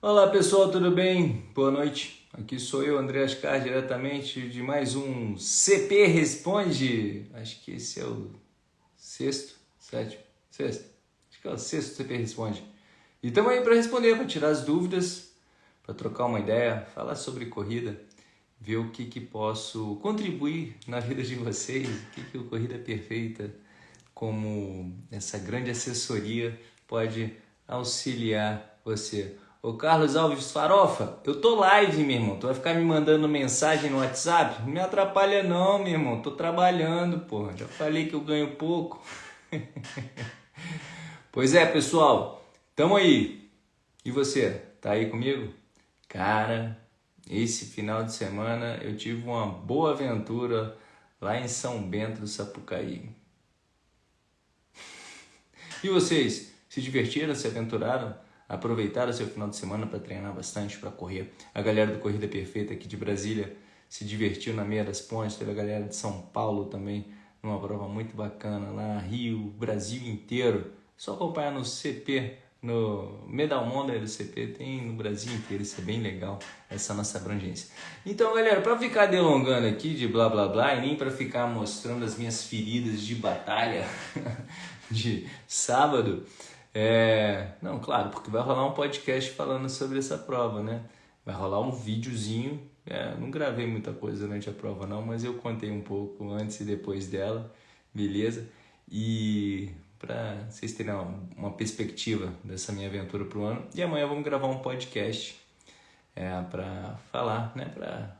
Olá pessoal, tudo bem? Boa noite. Aqui sou eu, André Ascar, diretamente de mais um CP Responde. Acho que esse é o sexto, sétimo, sexto. Acho que é o sexto CP Responde. E estamos aí para responder, para tirar as dúvidas, para trocar uma ideia, falar sobre corrida, ver o que, que posso contribuir na vida de vocês, o que, que o Corrida Perfeita, como essa grande assessoria, pode auxiliar você. Ô Carlos Alves Farofa, eu tô live, meu irmão. Tu vai ficar me mandando mensagem no WhatsApp? Não me atrapalha não, meu irmão. Tô trabalhando, porra. Já falei que eu ganho pouco. pois é, pessoal. Tamo aí. E você? Tá aí comigo? Cara, esse final de semana eu tive uma boa aventura lá em São Bento do Sapucaí. E vocês? Se divertiram? Se aventuraram? Aproveitaram seu final de semana para treinar bastante, para correr. A galera do Corrida Perfeita aqui de Brasília se divertiu na meia das pontes, teve a galera de São Paulo também, numa prova muito bacana lá, Rio, Brasil inteiro. Só acompanhar no CP, no Medal Monday do CP, tem no Brasil inteiro, isso é bem legal, essa nossa abrangência. Então, galera, para ficar delongando aqui de blá blá blá e nem para ficar mostrando as minhas feridas de batalha de sábado, é, não, claro, porque vai rolar um podcast falando sobre essa prova, né? Vai rolar um videozinho. É, não gravei muita coisa durante a prova, não, mas eu contei um pouco antes e depois dela, beleza? E para vocês terem uma, perspectiva dessa minha aventura pro ano. E amanhã vamos gravar um podcast é, para falar, né? Para,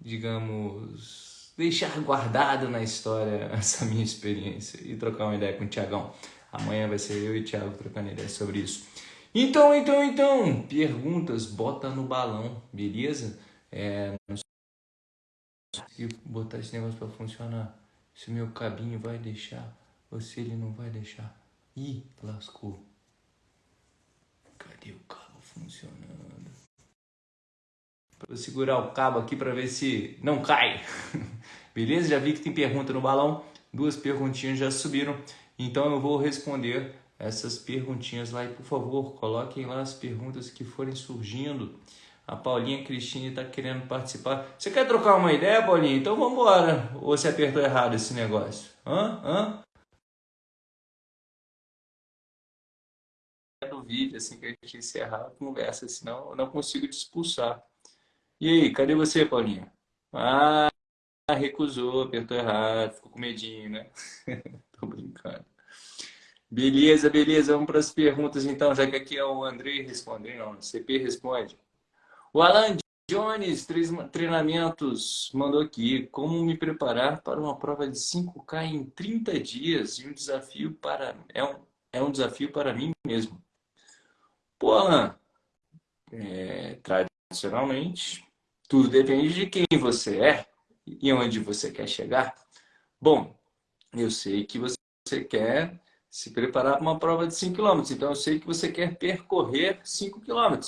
digamos, deixar guardado na história essa minha experiência e trocar uma ideia com o Tiagão. Amanhã vai ser eu e o Thiago trocando ideia sobre isso. Então, então, então, perguntas, bota no balão, beleza? É, não sei botar esse negócio para funcionar. Se meu cabinho vai deixar ou se ele não vai deixar. Ih, lascou. Cadê o cabo funcionando? Vou segurar o cabo aqui para ver se não cai. Beleza? Já vi que tem pergunta no balão. Duas perguntinhas já subiram. Então eu vou responder essas perguntinhas lá e por favor coloquem lá as perguntas que forem surgindo. A Paulinha Cristine está querendo participar. Você quer trocar uma ideia, Paulinha? Então vamos embora. Ou você apertou errado esse negócio? Hã? Hã? No vídeo, assim que a gente encerrar a conversa, senão eu não consigo te expulsar. E aí, cadê você, Paulinha? Ah, recusou, apertou errado, ficou com medinho, né? Tô brincando. Beleza, beleza. Vamos para as perguntas então, já que aqui é o André respondendo, o CP responde. O Alan Jones, treinamentos, mandou aqui. Como me preparar para uma prova de 5K em 30 dias e um desafio para... É um, é um desafio para mim mesmo. Pô, Alan, é, tradicionalmente, tudo depende de quem você é e onde você quer chegar. Bom, eu sei que você quer se preparar para uma prova de 5 km. Então, eu sei que você quer percorrer 5 km.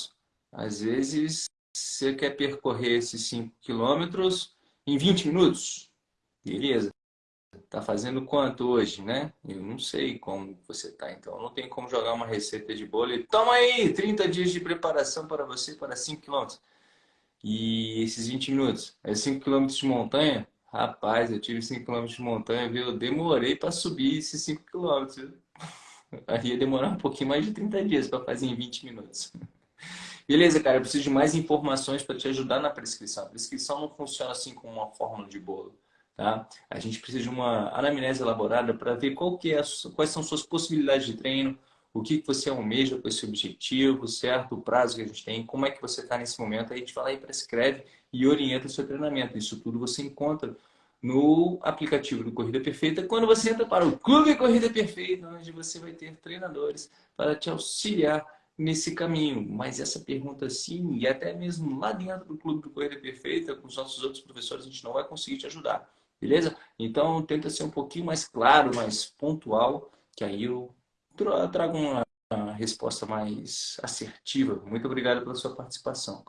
Às vezes, você quer percorrer esses 5 km em 20 minutos. Beleza. Está fazendo quanto hoje, né? Eu não sei como você está, então não tem como jogar uma receita de bolo e toma aí 30 dias de preparação para você para 5 km. E esses 20 minutos, é 5 km de montanha, Rapaz, eu tive 5 km de montanha, viu? Eu demorei para subir esses 5 km. Aí ia demorar um pouquinho mais de 30 dias para fazer em 20 minutos. Beleza, cara, eu preciso de mais informações para te ajudar na prescrição. A prescrição não funciona assim como uma fórmula de bolo. Tá? A gente precisa de uma anamnese elaborada para ver qual que é quais são suas possibilidades de treino, o que, que você almeja com esse objetivo, certo? O prazo que a gente tem, como é que você está nesse momento. Aí a gente lá e prescreve e orienta o seu treinamento. Isso tudo você encontra no aplicativo do Corrida Perfeita, quando você entra para o Clube Corrida Perfeita, onde você vai ter treinadores para te auxiliar nesse caminho. Mas essa pergunta sim, e até mesmo lá dentro do Clube do Corrida Perfeita, com os nossos outros professores, a gente não vai conseguir te ajudar, beleza? Então tenta ser um pouquinho mais claro, mais pontual, que aí eu trago uma resposta mais assertiva. Muito obrigado pela sua participação.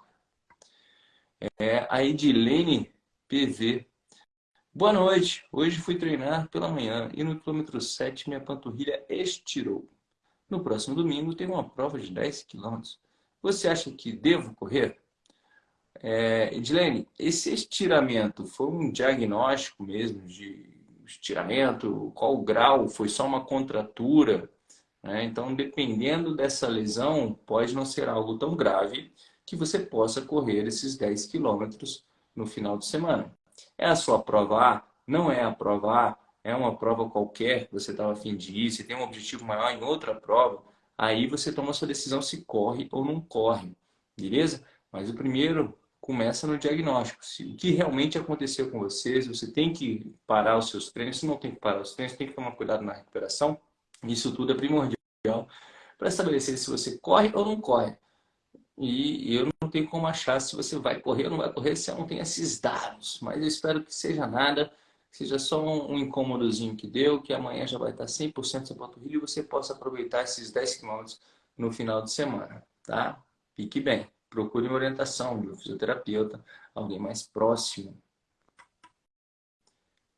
É a Edilene PV. Boa noite. Hoje fui treinar pela manhã e no quilômetro 7 minha panturrilha estirou. No próximo domingo tem uma prova de 10 quilômetros. Você acha que devo correr? É, Edilene, esse estiramento foi um diagnóstico mesmo de estiramento? Qual o grau? Foi só uma contratura? Né? Então, dependendo dessa lesão, pode não ser algo tão grave que você possa correr esses 10 quilômetros no final de semana. É a sua prova A? Não é a prova A? É uma prova qualquer que você estava afim de ir? Você tem um objetivo maior em outra prova? Aí você toma a sua decisão se corre ou não corre, beleza? Mas o primeiro começa no diagnóstico. Se, o que realmente aconteceu com você, se você tem que parar os seus treinos, se não tem que parar os treinos, tem que tomar cuidado na recuperação. Isso tudo é primordial para estabelecer se você corre ou não corre. E eu não tenho como achar se você vai correr ou não vai correr se eu não tenho esses dados. Mas eu espero que seja nada, seja só um, incômodozinho que deu, que amanhã já vai estar 100% sem panturrilha e você possa aproveitar esses 10 km no final de semana, tá? Fique bem procure uma orientação de um fisioterapeuta, alguém mais próximo.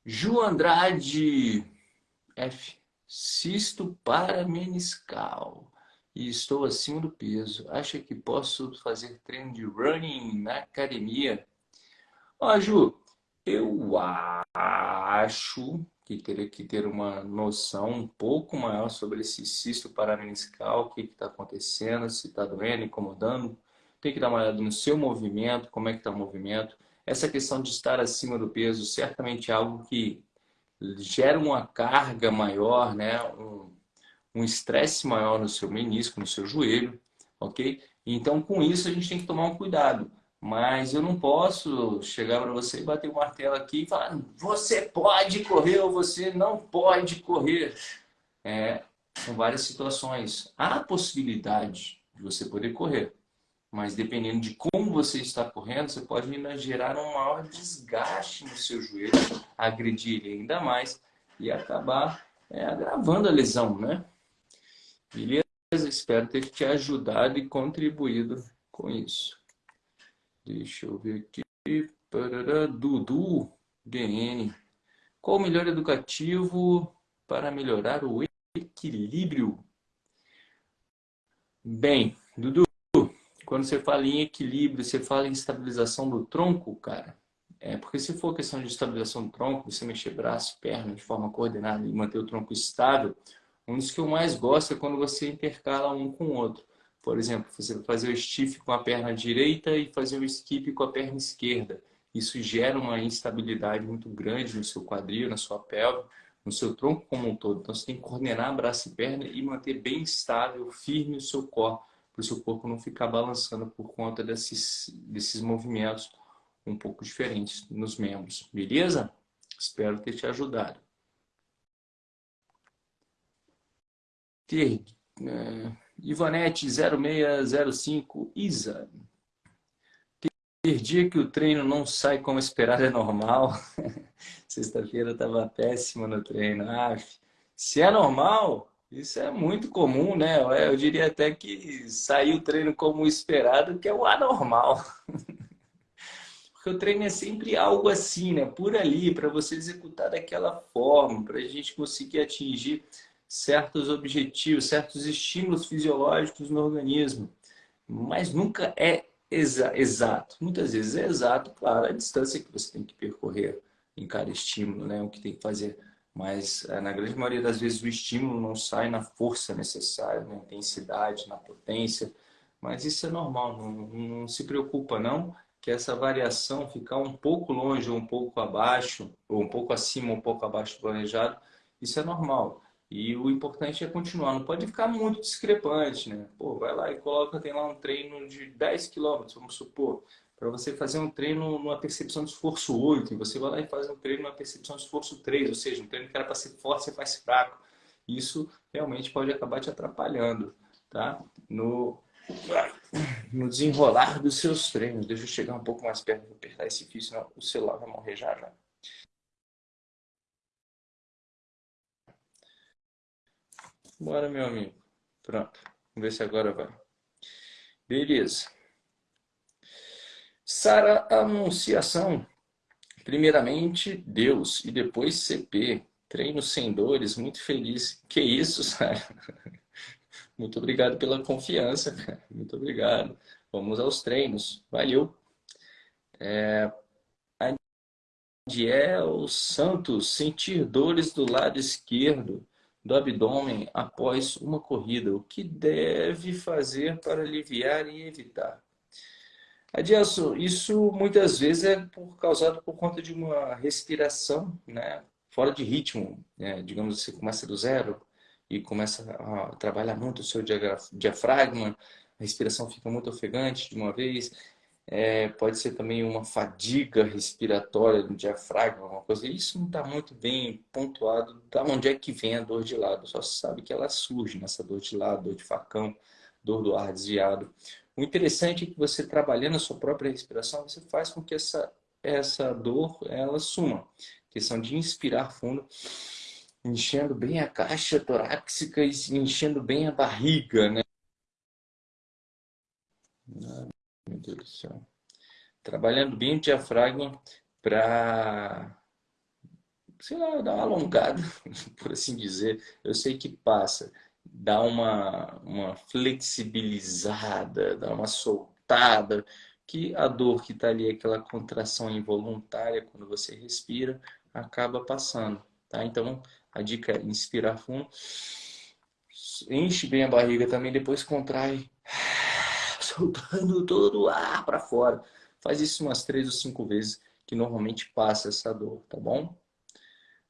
Ju Andrade F. Cisto parameniscal e estou acima do peso. Acha que posso fazer treino de running na academia? Ó, Ju, eu acho que teria que ter uma noção um pouco maior sobre esse cisto parameniscal, o que está acontecendo, se está doendo, incomodando tem que dar uma olhada no seu movimento, como é que está o movimento. Essa questão de estar acima do peso certamente é algo que gera uma carga maior, né? um estresse maior no seu menisco, no seu joelho, ok? Então, com isso, a gente tem que tomar um cuidado. Mas eu não posso chegar para você e bater o martelo aqui e falar você pode correr ou você não pode correr. É, são várias situações. Há a possibilidade de você poder correr. Mas dependendo de como você está correndo, você pode gerar um maior desgaste no seu joelho, agredir ele ainda mais e acabar é, agravando a lesão, né? Beleza? Espero ter te ajudado e contribuído com isso. Deixa eu ver aqui. Parará, Dudu, DN. Qual o melhor educativo para melhorar o equilíbrio? Bem, Dudu, quando você fala em equilíbrio, você fala em estabilização do tronco, cara. É, porque se for questão de estabilização do tronco, você mexer braço, perna de forma coordenada e manter o tronco estável, um dos que eu mais gosto é quando você intercala um com o outro. Por exemplo, você fazer o stiff com a perna direita e fazer o skip com a perna esquerda. Isso gera uma instabilidade muito grande no seu quadril, na sua pelve, no seu tronco como um todo. Então você tem que coordenar braço e perna e manter bem estável, firme o seu corpo para o seu corpo não ficar balançando por conta desses, desses movimentos um pouco diferentes nos membros. Beleza? Espero ter te ajudado. Ter, é, Ivanete 0605 Isa. Ter dia que o treino não sai como esperado é normal. Sexta-feira estava péssima no treino. Ah, se é normal, isso é muito comum, né? Eu diria até que sair o treino como esperado, que é o anormal. Porque o treino é sempre algo assim, né? Por ali, para você executar daquela forma, para a gente conseguir atingir certos objetivos, certos estímulos fisiológicos no organismo. Mas nunca é exa exato. Muitas vezes é exato, claro, a distância que você tem que percorrer em cada estímulo, né? O que tem que fazer mas eh, na grande maioria das vezes o estímulo não sai na força necessária, na intensidade, na potência, mas isso é normal, não, não se preocupa não, que essa variação ficar um pouco longe ou um pouco abaixo, ou um pouco acima ou um pouco abaixo do planejado, isso é normal. E o importante é continuar, não pode ficar muito discrepante, né? Pô, vai lá e coloca, tem lá um treino de 10 km, vamos supor para você fazer um treino numa percepção de esforço 8, e você vai lá e faz um treino numa percepção de esforço 3, ou seja, um treino que era para ser forte, você faz fraco. Isso realmente pode acabar te atrapalhando, tá? No, no desenrolar dos seus treinos. Deixa eu chegar um pouco mais perto, vou apertar esse fio, senão o celular vai morrer já já. Bora, meu amigo. Pronto. Vamos ver se agora vai. Beleza. Sara Anunciação. Primeiramente, Deus e depois CP. Treino sem dores, muito feliz. Que isso, Sara? Muito obrigado pela confiança, Muito obrigado. Vamos aos treinos. Valeu. É... Adiel Santos, sentir dores do lado esquerdo do abdômen após uma corrida. O que deve fazer para aliviar e evitar? Adielson, isso muitas vezes é por, causado por conta de uma respiração né, fora de ritmo. Né? Digamos, você começa do zero e começa a trabalhar muito o seu diafragma, a respiração fica muito ofegante de uma vez. É, pode ser também uma fadiga respiratória do diafragma, uma coisa. Isso não está muito bem pontuado. Da onde é que vem a dor de lado? Só se sabe que ela surge nessa dor de lado, dor de facão, dor do ar desviado. O interessante é que você trabalhando a sua própria respiração, você faz com que essa, essa dor ela suma. Questão de inspirar fundo, enchendo bem a caixa torácica e enchendo bem a barriga, né? Meu Deus do céu. Trabalhando bem o diafragma para, sei lá, dar uma alongada, por assim dizer. Eu sei que passa dá uma, uma flexibilizada, dá uma soltada, que a dor que está ali, aquela contração involuntária quando você respira, acaba passando, tá? Então, a dica é inspirar fundo, enche bem a barriga também, depois contrai, soltando todo o ar para fora. Faz isso umas três ou cinco vezes, que normalmente passa essa dor, tá bom?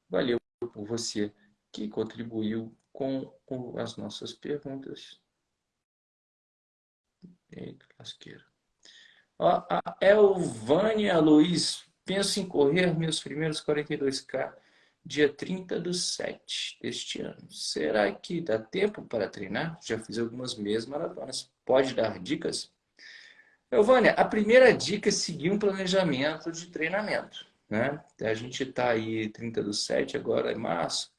Valeu por você que contribuiu com, as nossas perguntas. Eita, lasqueira. A Elvânia Luiz, penso em correr meus primeiros 42K dia 30 do 7 deste ano. Será que dá tempo para treinar? Já fiz algumas meias maratonas. Pode dar dicas? Elvânia, a primeira dica é seguir um planejamento de treinamento. Né? A gente está aí 30 do 7, agora é março.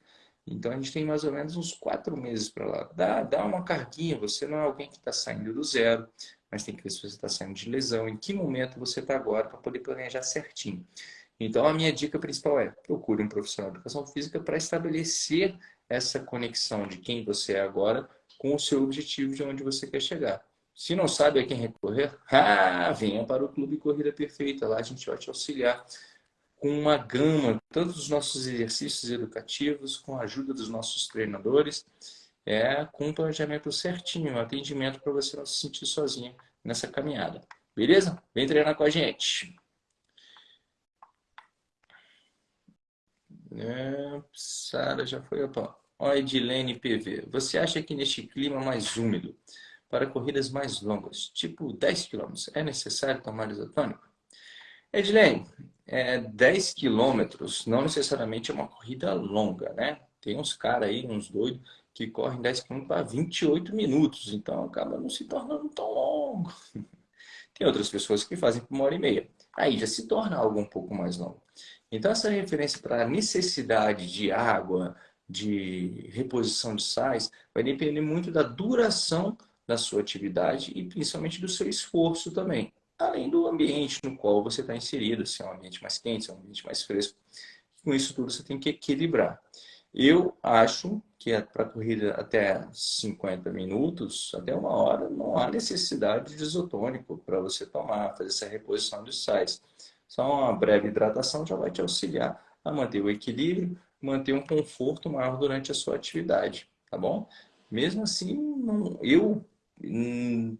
Então a gente tem mais ou menos uns quatro meses para lá. Dá, dá uma carguinha, você não é alguém que está saindo do zero, mas tem que ver se você está saindo de lesão, em que momento você está agora para poder planejar certinho. Então a minha dica principal é procure um profissional de educação física para estabelecer essa conexão de quem você é agora com o seu objetivo de onde você quer chegar. Se não sabe a quem recorrer, ah, venha para o Clube Corrida Perfeita, lá a gente vai te auxiliar com uma gama, tanto dos nossos exercícios educativos, com a ajuda dos nossos treinadores, é, com um planejamento certinho, um atendimento para você não se sentir sozinho nessa caminhada. Beleza? Vem treinar com a gente. É, Sara já foi. Opa. Ó, Edilene PV. Você acha que neste clima mais úmido, para corridas mais longas, tipo 10 km, é necessário tomar isotônico? Edilene, é, 10 quilômetros não necessariamente é uma corrida longa, né? Tem uns caras aí, uns doidos, que correm 10 quilômetros para 28 minutos, então acaba não se tornando tão longo. Tem outras pessoas que fazem por uma hora e meia. Aí já se torna algo um pouco mais longo. Então essa referência para a necessidade de água, de reposição de sais, vai depender muito da duração da sua atividade e principalmente do seu esforço também além do ambiente no qual você está inserido, se é um ambiente mais quente, se é um ambiente mais fresco. Com isso tudo você tem que equilibrar. Eu acho que para corrida até 50 minutos, até uma hora, não há necessidade de isotônico para você tomar, fazer essa reposição de sais. Só uma breve hidratação já vai te auxiliar a manter o equilíbrio, manter um conforto maior durante a sua atividade, tá bom? Mesmo assim, não, eu hum,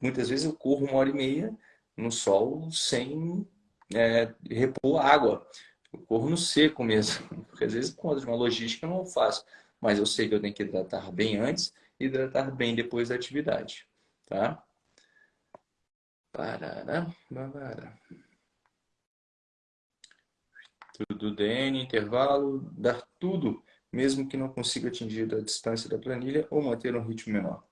muitas vezes eu corro uma hora e meia no sol sem é, repor água. Eu corro no seco mesmo, porque às vezes conta de uma logística eu não faço. Mas eu sei que eu tenho que hidratar bem antes e hidratar bem depois da atividade. Tá? Parará, babara. Tudo DN, intervalo, dar tudo, mesmo que não consiga atingir a distância da planilha ou manter um ritmo menor.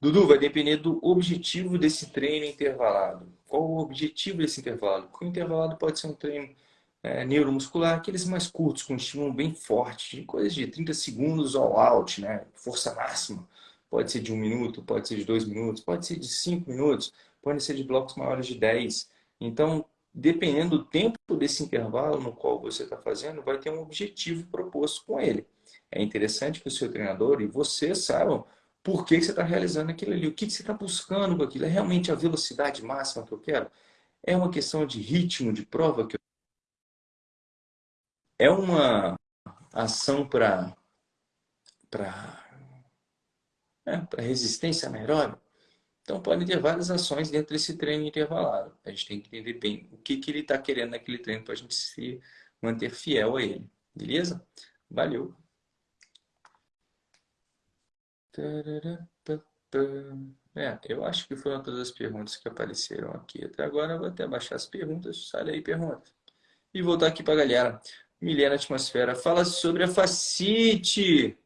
Dudu, vai depender do objetivo desse treino intervalado. Qual o objetivo desse intervalo? O intervalado pode ser um treino é, neuromuscular, aqueles mais curtos, com estímulo bem forte, coisas de 30 segundos all out, né? força máxima. Pode ser de um minuto, pode ser de dois minutos, pode ser de cinco minutos, pode ser de blocos maiores de 10. Então, dependendo do tempo desse intervalo no qual você está fazendo, vai ter um objetivo proposto com ele. É interessante que o seu treinador e você saibam por que você está realizando aquilo ali, o que você está buscando com aquilo. É realmente a velocidade máxima que eu quero? É uma questão de ritmo de prova que eu... É uma ação para para é, para resistência anaeróbica? Então, podem ter várias ações dentro desse treino intervalado. A gente tem que entender bem o que, que ele está querendo naquele treino para a gente se manter fiel a ele. Beleza? Valeu! É, eu acho que foram todas as perguntas que apareceram aqui. Até agora vou até baixar as perguntas. Sai daí, pergunta. E voltar aqui para a galera. Milena Atmosfera, fala sobre a facite.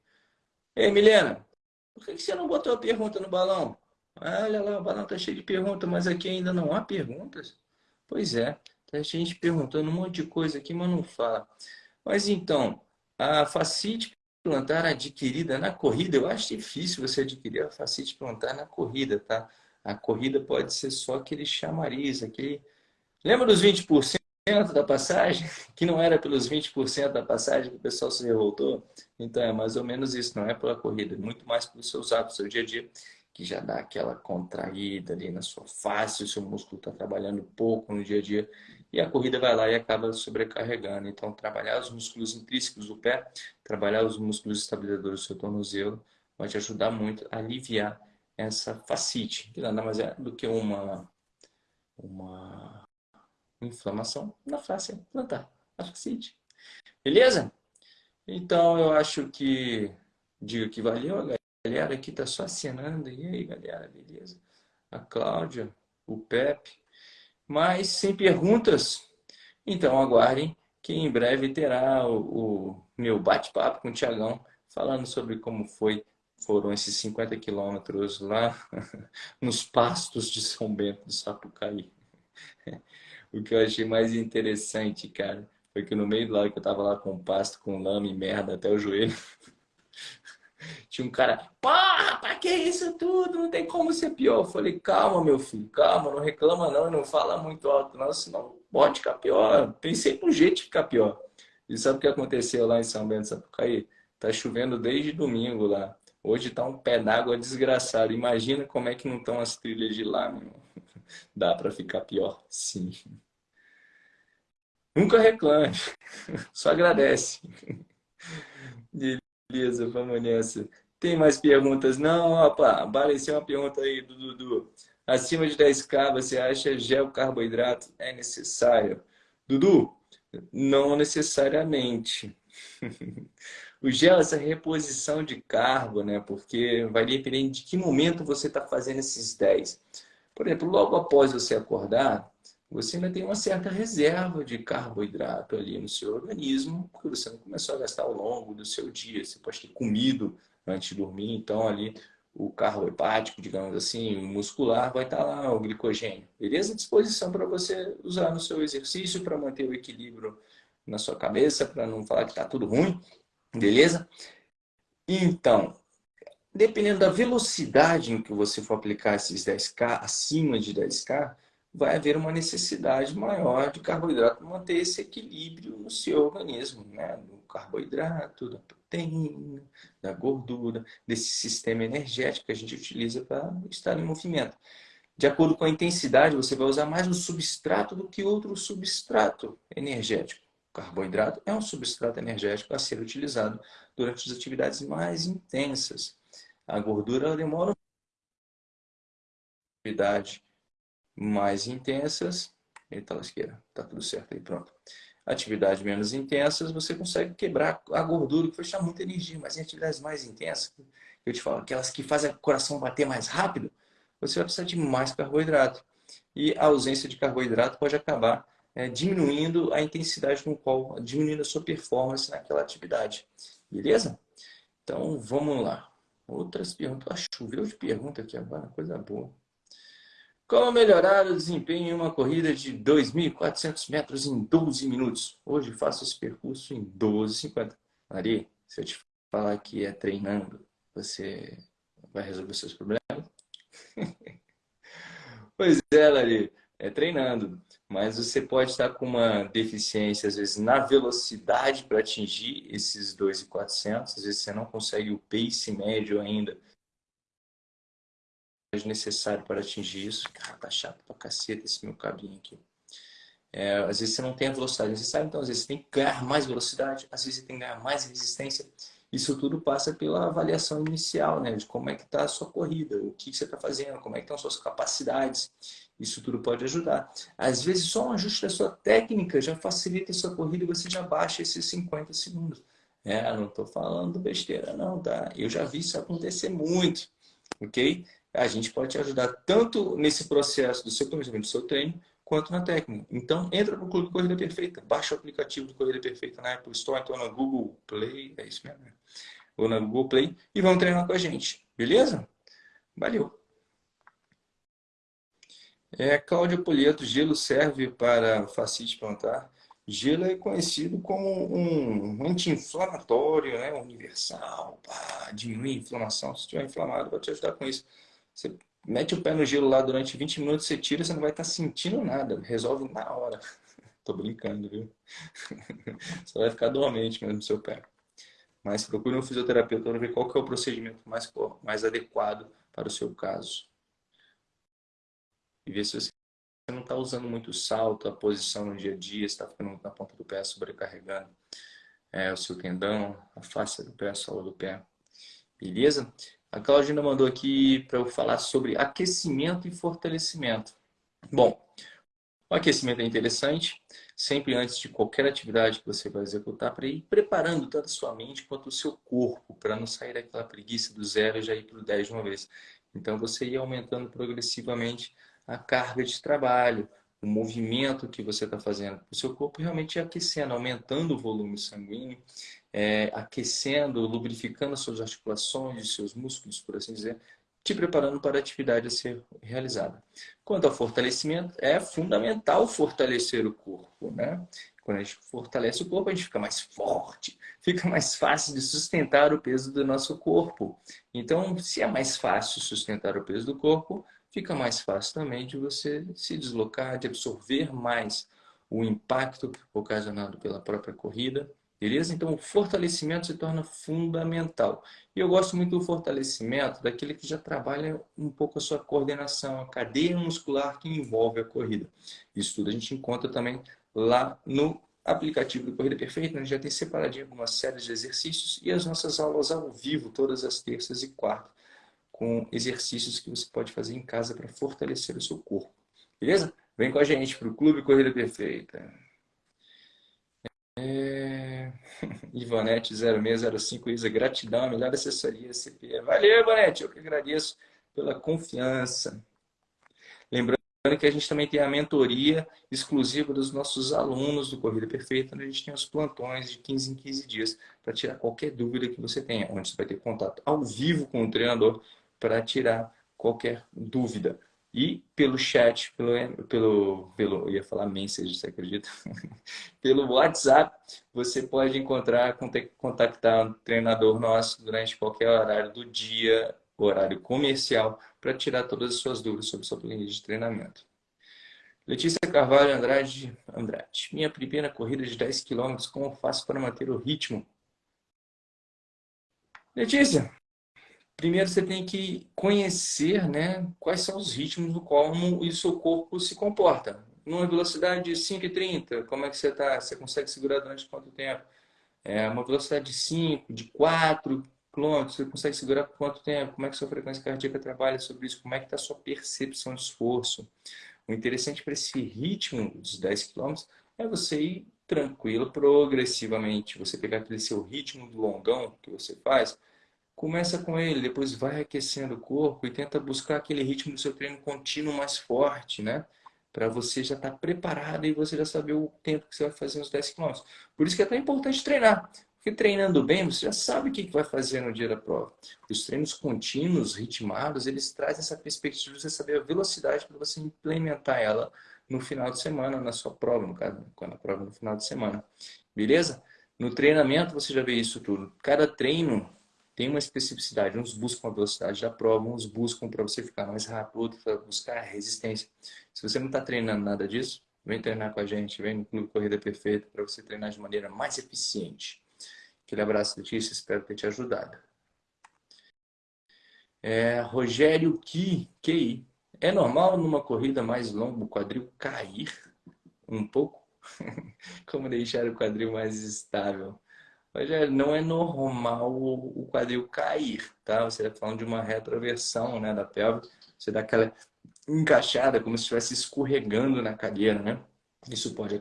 Ei, Milena, por que você não botou a pergunta no balão? Olha lá, o balão está cheio de perguntas, mas aqui ainda não há perguntas? Pois é, tem gente perguntando um monte de coisa aqui, mas não fala. Mas então, a facite plantar adquirida na corrida, eu acho difícil você adquirir a facite plantar na corrida, tá? A corrida pode ser só aquele chamariz, aquele... Lembra dos 20% da passagem? Que não era pelos 20% da passagem que o pessoal se revoltou? Então é mais ou menos isso, não é pela corrida, é muito mais pelos seus hábitos, seu dia a dia que já dá aquela contraída ali na sua face, o seu músculo está trabalhando pouco no dia a dia, e a corrida vai lá e acaba sobrecarregando. Então, trabalhar os músculos intrínsecos do pé, trabalhar os músculos estabilizadores do seu tornozelo, vai te ajudar muito a aliviar essa facite, que nada mais é do que uma, uma inflamação na face plantar, a facite. Beleza? Então, eu acho que digo que valeu, galera aqui está só assinando. E aí, galera, beleza? A Cláudia, o Pepe. Mas sem perguntas, então aguardem que em breve terá o, o meu bate-papo com o Tiagão falando sobre como foi foram esses 50 quilômetros lá nos pastos de São Bento do Sapucaí. O que eu achei mais interessante, cara, foi que no meio do lado que eu tava lá com pasto, com lama e merda até o joelho, tinha um cara, porra, pra que isso tudo? Não tem como ser pior. Eu falei, calma, meu filho, calma, não reclama não, não fala muito alto não, senão pode ficar pior. Tem sempre um jeito de ficar pior. E sabe o que aconteceu lá em São Bento Sapucaí? Tá chovendo desde domingo lá. Hoje tá um pé d'água desgraçado. Imagina como é que não estão as trilhas de lá, meu. Dá para ficar pior? Sim. Nunca reclame. Só agradece. Beleza, vamos nessa. Tem mais perguntas? Não, opa, apareceu uma pergunta aí do Dudu. Acima de 10K, você acha gel carboidrato é necessário? Dudu, não necessariamente. o gel, essa reposição de carbo, né? Porque vai depender de que momento você está fazendo esses 10. Por exemplo, logo após você acordar, você ainda tem uma certa reserva de carboidrato ali no seu organismo, porque você não começou a gastar ao longo do seu dia. Você pode ter comido antes de dormir, então ali o carro hepático, digamos assim, muscular, vai estar lá, o glicogênio. Beleza? Disposição para você usar no seu exercício, para manter o equilíbrio na sua cabeça, para não falar que está tudo ruim. Beleza? Então, dependendo da velocidade em que você for aplicar esses 10K, acima de 10K, vai haver uma necessidade maior de carboidrato manter esse equilíbrio no seu organismo, né? do carboidrato, da proteína, da gordura, desse sistema energético que a gente utiliza para estar em movimento. De acordo com a intensidade, você vai usar mais um substrato do que outro substrato energético. O carboidrato é um substrato energético a ser utilizado durante as atividades mais intensas. A gordura demora atividade mais intensas. Eita lasqueira, tá tudo certo aí, pronto. Atividades menos intensas, você consegue quebrar a gordura, que vai muita energia. Mas em atividades mais intensas, eu te falo, aquelas que fazem o coração bater mais rápido, você vai precisar de mais carboidrato. E a ausência de carboidrato pode acabar é, diminuindo a intensidade com qual, diminuindo a sua performance naquela atividade. Beleza? Então, vamos lá. Outras perguntas. Ah, choveu de pergunta aqui agora, coisa boa. Como melhorar o desempenho em uma corrida de 2.400 metros em 12 minutos? Hoje faço esse percurso em 12,50. Maria, se eu te falar que é treinando, você vai resolver seus problemas? pois é, Lari, é treinando. Mas você pode estar com uma deficiência, às vezes, na velocidade para atingir esses 2.400. Às vezes você não consegue o pace médio ainda necessário para atingir isso. Cara, tá chato pra caceta esse meu cabinho aqui. É, às vezes você não tem a velocidade necessária, então às vezes você tem que ganhar mais velocidade, às vezes você tem que ganhar mais resistência. Isso tudo passa pela avaliação inicial, né? De como é que está a sua corrida, o que você está fazendo, como é que estão as suas capacidades. Isso tudo pode ajudar. Às vezes só um ajuste da sua técnica já facilita a sua corrida e você já baixa esses 50 segundos. É, não estou falando besteira não, tá? Eu já vi isso acontecer muito, ok? A gente pode te ajudar tanto nesse processo do seu planejamento do seu treino, quanto na técnica. Então, entra no Clube Corrida Perfeita, baixa o aplicativo do Corrida Perfeita na Apple Store, então na Google Play, é isso mesmo, né? ou na Google Play, e vão treinar com a gente, beleza? Valeu! É, Cláudia Polieto, gelo serve para fascite plantar? Gelo é conhecido como um anti-inflamatório, né? universal, pá, diminui a inflamação. Se estiver inflamado, vai te ajudar com isso. Você mete o pé no gelo lá durante 20 minutos, você tira, você não vai estar sentindo nada. Resolve na hora. Tô brincando, viu? Você vai ficar dormente mesmo no seu pé. Mas procure um fisioterapeuta para ver qual que é o procedimento mais, mais adequado para o seu caso. E ver se você não está usando muito salto, a posição no dia a dia, está ficando na ponta do pé sobrecarregando é, o seu tendão, a face do pé, a sola do pé. Beleza? A Claudina mandou aqui para eu falar sobre aquecimento e fortalecimento. Bom, o aquecimento é interessante, sempre antes de qualquer atividade que você vai executar, para ir preparando tanto a sua mente quanto o seu corpo, para não sair daquela preguiça do zero e já ir para o 10 de uma vez. Então, você ir aumentando progressivamente a carga de trabalho, o movimento que você está fazendo. O seu corpo realmente aquecendo, aumentando o volume sanguíneo é, aquecendo, lubrificando as suas articulações, os seus músculos, por assim dizer, te preparando para a atividade a ser realizada. Quanto ao fortalecimento, é fundamental fortalecer o corpo, né? Quando a gente fortalece o corpo, a gente fica mais forte, fica mais fácil de sustentar o peso do nosso corpo. Então, se é mais fácil sustentar o peso do corpo, fica mais fácil também de você se deslocar, de absorver mais o impacto ocasionado pela própria corrida Beleza? Então, o fortalecimento se torna fundamental. E eu gosto muito do fortalecimento daquele que já trabalha um pouco a sua coordenação, a cadeia muscular que envolve a corrida. Isso tudo a gente encontra também lá no aplicativo do Corrida Perfeita. A gente já tem separadinho algumas séries de exercícios e as nossas aulas ao vivo, todas as terças e quartas, com exercícios que você pode fazer em casa para fortalecer o seu corpo. Beleza? Vem com a gente para o Clube Corrida Perfeita. É... Ivanete 0605 Isa, gratidão, a melhor assessoria CPE. Valeu, Ivanete, eu que agradeço pela confiança. Lembrando que a gente também tem a mentoria exclusiva dos nossos alunos do Corrida Perfeita, onde a gente tem os plantões de 15 em 15 dias para tirar qualquer dúvida que você tenha, onde você vai ter contato ao vivo com o treinador para tirar qualquer dúvida. E pelo chat, pelo, pelo, pelo ia falar message, você acredita? pelo WhatsApp, você pode encontrar, contactar um treinador nosso durante qualquer horário do dia, horário comercial, para tirar todas as suas dúvidas sobre sua planilha de treinamento. Letícia Carvalho Andrade, Andrade. Minha primeira corrida de 10 km, como faço para manter o ritmo? Letícia, primeiro você tem que conhecer né, quais são os ritmos do como o seu corpo se comporta. Numa velocidade de 5,30, como é que você está? Você consegue segurar durante quanto tempo? É, uma velocidade de 5, de 4 km, você consegue segurar por quanto tempo? Como é que sua frequência cardíaca trabalha sobre isso? Como é que está a sua percepção de esforço? O interessante para esse ritmo dos 10 km é você ir tranquilo, progressivamente. Você pegar aquele seu ritmo do longão que você faz, Começa com ele, depois vai aquecendo o corpo e tenta buscar aquele ritmo do seu treino contínuo mais forte, né? Para você já estar tá preparado e você já saber o tempo que você vai fazer nos 10 km. Por isso que é tão importante treinar. Porque treinando bem, você já sabe o que vai fazer no dia da prova. Os treinos contínuos, ritmados, eles trazem essa perspectiva de você saber a velocidade para você implementar ela no final de semana, na sua prova, no caso, quando a prova é no final de semana. Beleza? No treinamento você já vê isso tudo. Cada treino tem uma especificidade. Uns buscam a velocidade da prova, uns buscam para você ficar mais rápido, outros para buscar resistência. Se você não está treinando nada disso, vem treinar com a gente, vem no Clube Corrida Perfeita para você treinar de maneira mais eficiente. Aquele abraço, Letícia, espero ter te ajudado. É, Rogério Ki, QI. É normal numa corrida mais longa o quadril cair um pouco? Como deixar o quadril mais estável? Rogério, não é normal o quadril cair, tá? Você está falando de uma retroversão né, da pelve. Você dá aquela encaixada, como se estivesse escorregando na cadeira, né? Isso pode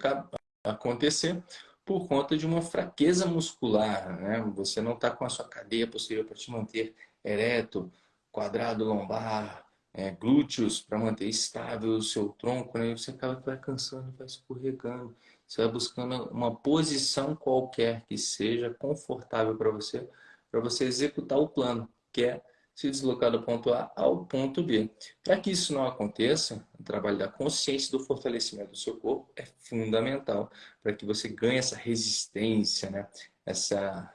acontecer por conta de uma fraqueza muscular, né? Você não está com a sua cadeia posterior para te manter ereto, quadrado lombar, é, glúteos para manter estável o seu tronco, né? Você acaba vai cansando, vai escorregando. Você vai buscando uma posição qualquer que seja confortável para você, para você executar o plano, que é se deslocar do ponto A ao ponto B. Para que isso não aconteça, o trabalho da consciência do fortalecimento do seu corpo é fundamental para que você ganhe essa resistência, né? essa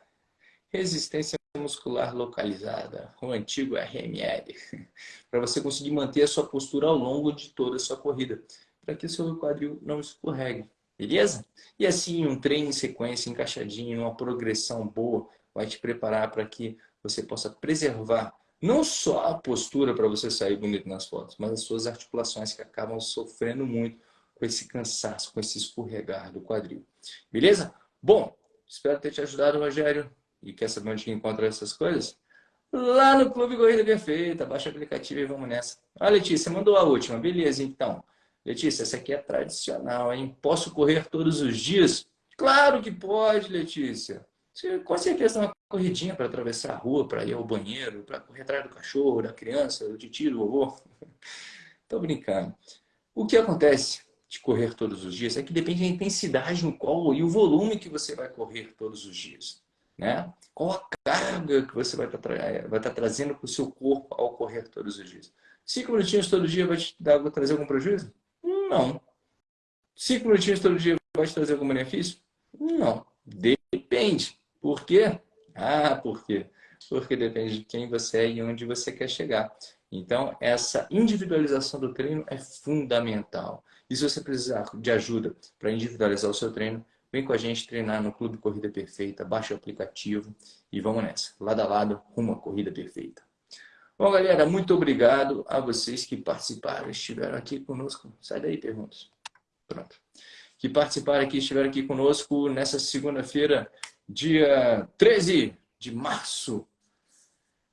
resistência muscular localizada, o antigo RML, para você conseguir manter a sua postura ao longo de toda a sua corrida, para que o seu quadril não escorregue, beleza? E assim, um treino em sequência, encaixadinho, uma progressão boa, vai te preparar para que você possa preservar não só a postura para você sair bonito nas fotos, mas as suas articulações que acabam sofrendo muito com esse cansaço, com esse escorregar do quadril. Beleza? Bom, espero ter te ajudado, Rogério. E quer saber onde encontra essas coisas? Lá no Clube Corrida Perfeita. Baixa o aplicativo e vamos nessa. Ah, Letícia, mandou a última. Beleza, então. Letícia, essa aqui é tradicional, hein? Posso correr todos os dias? Claro que pode, Letícia. Você, com certeza uma corridinha para atravessar a rua, para ir ao banheiro, para correr atrás do cachorro, da criança, do tio, do vovô. Estou brincando. O que acontece de correr todos os dias é que depende da intensidade no qual e o volume que você vai correr todos os dias. Né? Qual a carga que você vai estar, tá tra vai estar tá trazendo para o seu corpo ao correr todos os dias? Cinco minutinhos todo dia vai te dar, trazer algum prejuízo? Não. Cinco minutinhos todo dia vai te trazer algum benefício? Não. Depende. Por quê? Ah, por quê? Porque depende de quem você é e onde você quer chegar. Então, essa individualização do treino é fundamental. E se você precisar de ajuda para individualizar o seu treino, vem com a gente treinar no Clube Corrida Perfeita, baixa o aplicativo e vamos nessa. Lado a lado, rumo à Corrida Perfeita. Bom, galera, muito obrigado a vocês que participaram, estiveram aqui conosco. Sai daí, perguntas. Pronto. Que participaram aqui, estiveram aqui conosco nessa segunda-feira, dia 13 de março.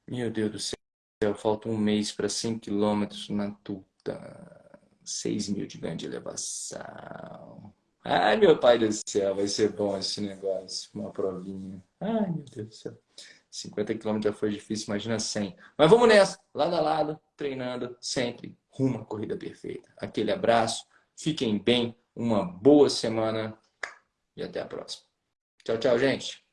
Meu Deus do céu, falta um mês para 100 quilômetros na tuta. 6 mil de ganho de elevação. Ai, meu pai do céu, vai ser bom esse negócio. Uma provinha. Ai, meu Deus do céu. 50 quilômetros já foi difícil, imagina 100. Mas vamos nessa, lado a lado, treinando sempre rumo à corrida perfeita. Aquele abraço, fiquem bem, uma boa semana e até a próxima. Tchau, tchau, gente.